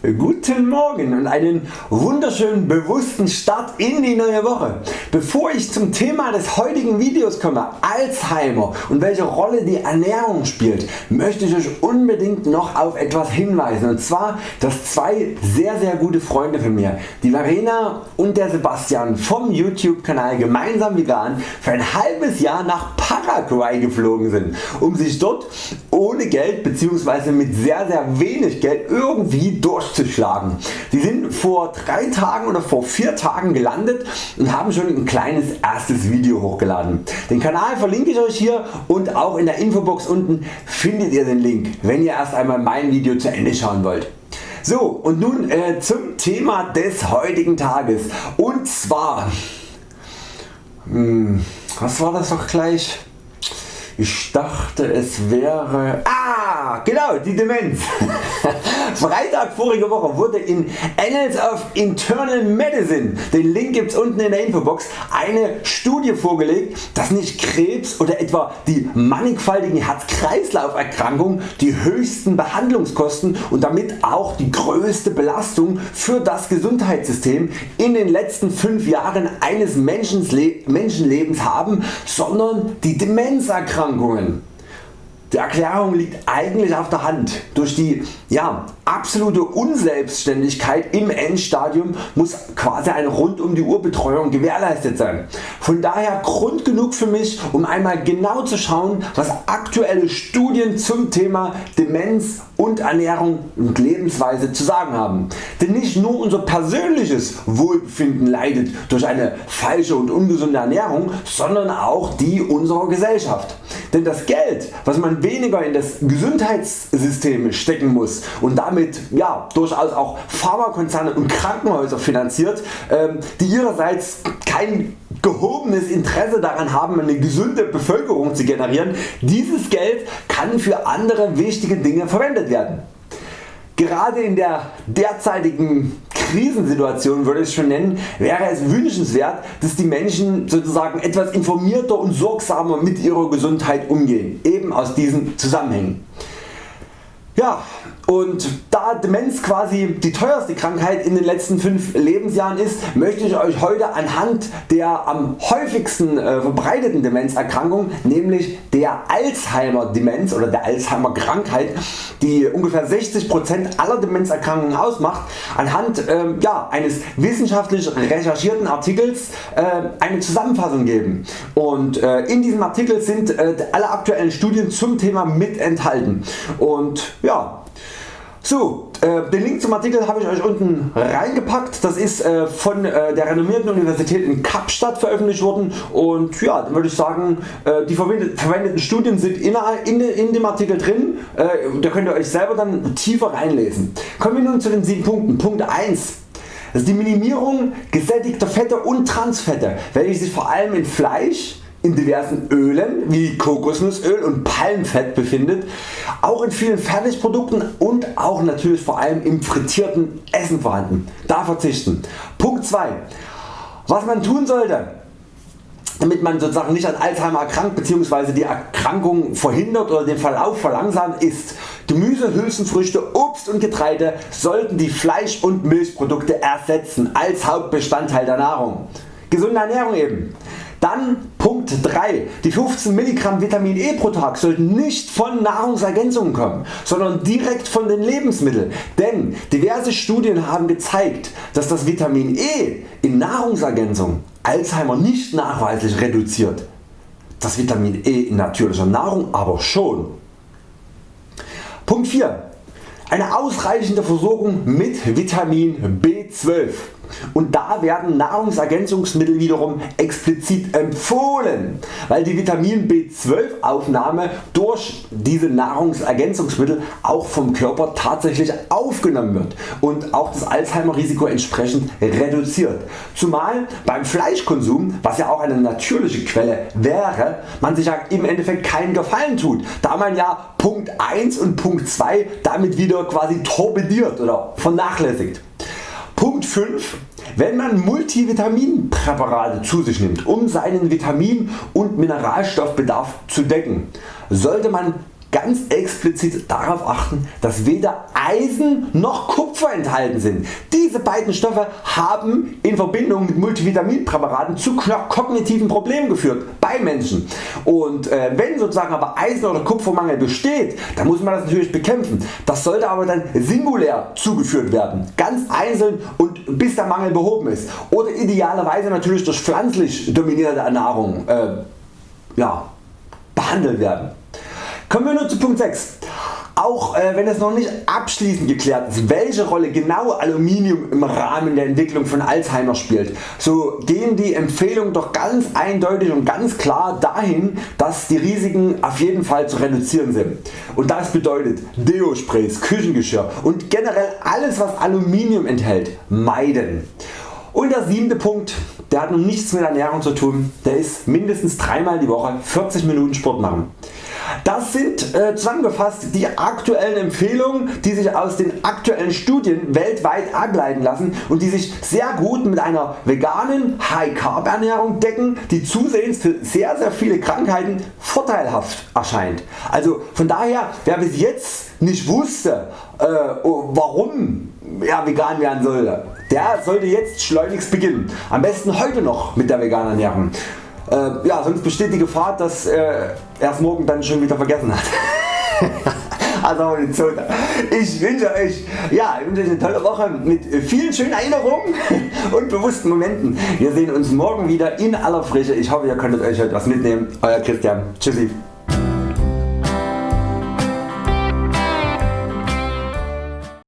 Guten Morgen und einen wunderschönen bewussten Start in die neue Woche. Bevor ich zum Thema des heutigen Videos komme, Alzheimer und welche Rolle die Ernährung spielt, möchte ich Euch unbedingt noch auf etwas hinweisen und zwar dass zwei sehr sehr gute Freunde von mir, die Verena und der Sebastian vom YouTube Kanal gemeinsam vegan für ein halbes Jahr nach Paraguay geflogen sind, um sich dort ohne Geld bzw. mit sehr sehr wenig Geld irgendwie durch durchzuschlagen. Sie sind vor 3 Tagen oder vor 4 Tagen gelandet und haben schon ein kleines erstes Video hochgeladen. Den Kanal verlinke ich Euch hier und auch in der Infobox unten findet ihr den Link, wenn ihr erst einmal mein Video zu Ende schauen wollt. So und nun äh, zum Thema des heutigen Tages und zwar, mh, hm, was war das doch gleich? Ich dachte es wäre... Ah genau die Demenz. Freitag vorige Woche wurde in Annals of Internal Medicine, den Link gibt's unten in der Infobox, eine Studie vorgelegt, dass nicht Krebs oder etwa die mannigfaltigen Herz-Kreislauf Erkrankungen die höchsten Behandlungskosten und damit auch die größte Belastung für das Gesundheitssystem in den letzten 5 Jahren eines Menschenlebens haben, sondern die Demenzerkrankungen. Die Erklärung liegt eigentlich auf der Hand. Durch die ja, absolute Unselbstständigkeit im Endstadium muss quasi eine rund um die Uhr Betreuung gewährleistet sein. Von daher Grund genug für mich um einmal genau zu schauen was aktuelle Studien zum Thema Demenz und Ernährung und Lebensweise zu sagen haben. Denn nicht nur unser persönliches Wohlbefinden leidet durch eine falsche und ungesunde Ernährung, sondern auch die unserer Gesellschaft. Denn das Geld was man weniger in das Gesundheitssystem stecken muss und damit ja, durchaus auch Pharmakonzerne und Krankenhäuser finanziert, ähm, die ihrerseits kein gehobenes Interesse daran haben eine gesunde Bevölkerung zu generieren, dieses Geld kann für andere wichtige Dinge verwendet werden. Gerade in der derzeitigen Krisensituation würde ich schon nennen, wäre es wünschenswert dass die Menschen sozusagen etwas informierter und sorgsamer mit ihrer Gesundheit umgehen, eben aus diesen Zusammenhängen. Ja, und da Demenz quasi die teuerste Krankheit in den letzten 5 Lebensjahren ist, möchte ich Euch heute anhand der am häufigsten äh, verbreiteten Demenzerkrankung, nämlich der Alzheimer Demenz oder der Alzheimer Krankheit, die ungefähr 60% aller Demenzerkrankungen ausmacht, anhand äh, ja, eines wissenschaftlich recherchierten Artikels äh, eine Zusammenfassung geben. Und äh, in diesem Artikel sind äh, alle aktuellen Studien zum Thema mit enthalten. Und ja, so, äh, den Link zum Artikel habe ich Euch unten reingepackt. Das ist äh, von äh, der renommierten Universität in Kapstadt veröffentlicht worden und ja, dann würde ich sagen, äh, die verwendeten Studien sind in, in, in dem Artikel drin. Äh, da könnt ihr Euch selber dann tiefer reinlesen. Kommen wir nun zu den 7 Punkten. Punkt 1. Das ist die Minimierung gesättigter Fette und Transfette, welche sich vor allem in Fleisch, in diversen Ölen wie Kokosnussöl und Palmfett befindet, auch in vielen Fertigprodukten und auch natürlich vor allem im frittierten Essen vorhanden. Da verzichten. Punkt 2. Was man tun sollte damit man sozusagen nicht an Alzheimer erkrankt bzw. die Erkrankung verhindert oder den Verlauf verlangsamt ist Gemüse, Hülsenfrüchte, Obst und Getreide sollten die Fleisch- und Milchprodukte ersetzen als Hauptbestandteil der Nahrung. Gesunde Ernährung eben. Dann Punkt 3. Die 15 mg Vitamin E pro Tag sollten nicht von Nahrungsergänzungen kommen, sondern direkt von den Lebensmitteln. Denn diverse Studien haben gezeigt, dass das Vitamin E in Nahrungsergänzung Alzheimer nicht nachweislich reduziert. Das Vitamin E in natürlicher Nahrung aber schon. Punkt 4. Eine ausreichende Versorgung mit Vitamin B12 und da werden Nahrungsergänzungsmittel wiederum explizit empfohlen, weil die Vitamin B12 Aufnahme durch diese Nahrungsergänzungsmittel auch vom Körper tatsächlich aufgenommen wird und auch das Alzheimer Risiko entsprechend reduziert. Zumal beim Fleischkonsum, was ja auch eine natürliche Quelle wäre, man sich ja im Endeffekt keinen Gefallen tut, da man ja Punkt 1 und Punkt 2 damit wieder quasi torpediert oder vernachlässigt. Punkt 5. Wenn man Multivitaminpräparate zu sich nimmt um seinen Vitamin- und Mineralstoffbedarf zu decken, sollte man ganz explizit darauf achten dass weder Eisen noch Kupfer enthalten sind. Diese beiden Stoffe haben in Verbindung mit Multivitaminpräparaten zu kognitiven Problemen geführt bei Menschen. Und äh, wenn sozusagen aber Eisen oder Kupfermangel besteht, dann muss man das natürlich bekämpfen. Das sollte aber dann singulär zugeführt werden, ganz einzeln und bis der Mangel behoben ist. Oder idealerweise natürlich durch pflanzlich dominierte Ernährung äh, ja, behandelt werden. Kommen wir nun zu Punkt 6. Auch äh, wenn es noch nicht abschließend geklärt ist welche Rolle genau Aluminium im Rahmen der Entwicklung von Alzheimer spielt, so gehen die Empfehlungen doch ganz eindeutig und ganz klar dahin dass die Risiken auf jeden Fall zu reduzieren sind. Und das bedeutet Deo-Sprays, Küchengeschirr und generell alles was Aluminium enthält meiden. Und der siebte Punkt, der hat nun nichts mit Ernährung zu tun, der ist mindestens dreimal die Woche 40 Minuten Sport machen. Das sind äh, zusammengefasst die aktuellen Empfehlungen die sich aus den aktuellen Studien weltweit ableiten lassen und die sich sehr gut mit einer veganen High Carb Ernährung decken die zusehends für sehr sehr viele Krankheiten vorteilhaft erscheint. Also von daher wer bis jetzt nicht wusste äh, warum er vegan werden sollte, der sollte jetzt schleunigst beginnen. Am besten heute noch mit der veganen Ernährung. Äh, ja, sonst besteht die Gefahr dass äh, er es morgen dann schon wieder vergessen hat. also ich wünsche euch, ja, ich wünsche euch eine tolle Woche mit vielen schönen Erinnerungen und bewussten Momenten. Wir sehen uns morgen wieder in aller Frische. Ich hoffe ihr konntet euch heute was mitnehmen. Euer Christian. Tschüssi.